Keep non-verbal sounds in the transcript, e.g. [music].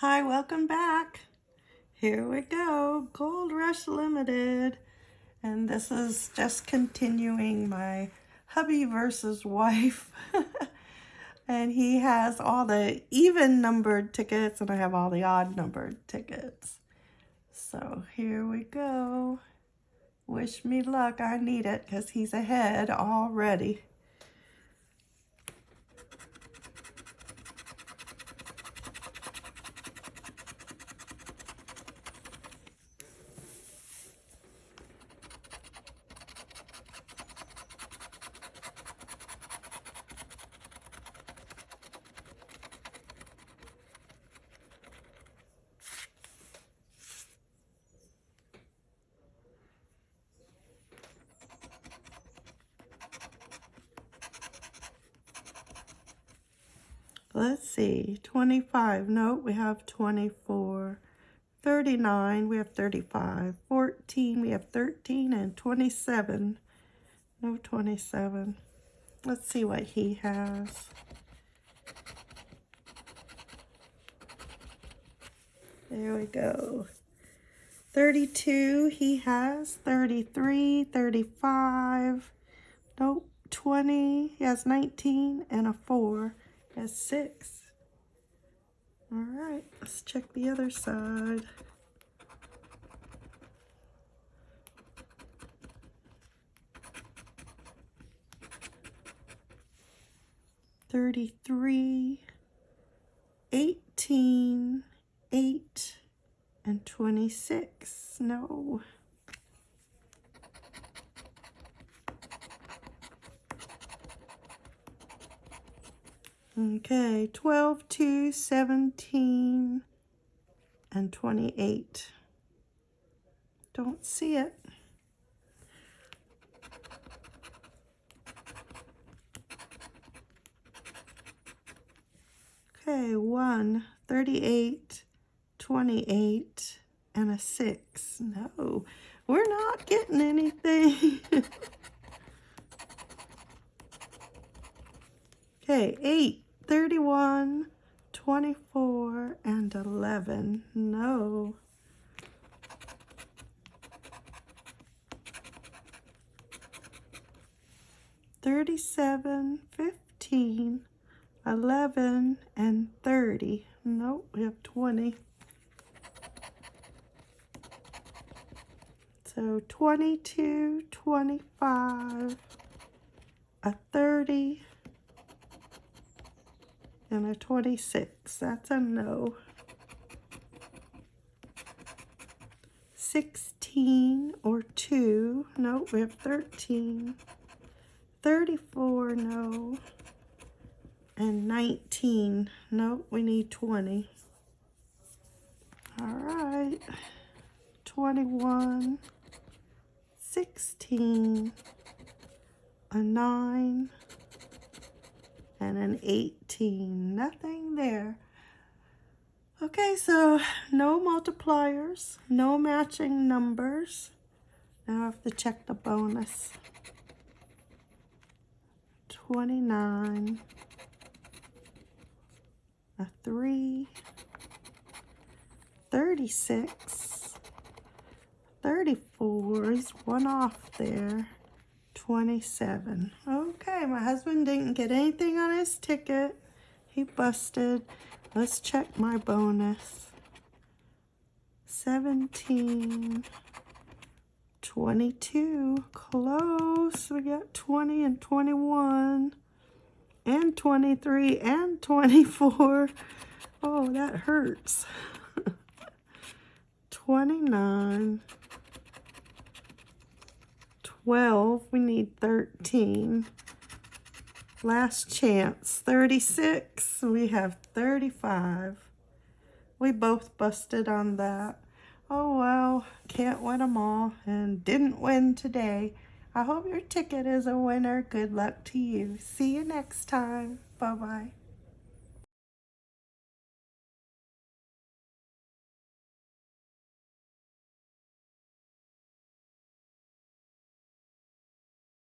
Hi, welcome back. Here we go, Gold Rush Limited. And this is just continuing my hubby versus wife. [laughs] and he has all the even numbered tickets and I have all the odd numbered tickets. So here we go. Wish me luck, I need it because he's ahead already. Let's see, 25. No, we have 24. 39, we have 35. 14, we have 13. And 27, no 27. Let's see what he has. There we go. 32, he has 33, 35. Nope, 20, he has 19 and a 4. Has six. All right, let's check the other side. Thirty-three, eighteen, eight, and twenty-six. No. Okay, 12, 2, 17, and 28. Don't see it. Okay, 1, 38, 28, and a 6. No, we're not getting anything. [laughs] okay, 8, 31, 24, and 11. No. Thirty-seven, fifteen, eleven, and thirty. Nope, we have twenty. So twenty-two, twenty-five, a thirty, and a 26. That's a no. 16 or 2. Nope, we have 13. 34, no. And 19. No, we need 20. All right. 21. 16. A 9 and an 18. Nothing there. Okay, so no multipliers, no matching numbers. Now I have to check the bonus. 29, a 3, 36, 34 is one off there. 27. Okay, my husband didn't get anything on his ticket. He busted. Let's check my bonus. 17, 22, close. We got 20 and 21 and 23 and 24. Oh, that hurts. [laughs] 29, 12. We need 13. Last chance, 36. We have 35. We both busted on that. Oh, well, can't win them all and didn't win today. I hope your ticket is a winner. Good luck to you. See you next time. Bye-bye.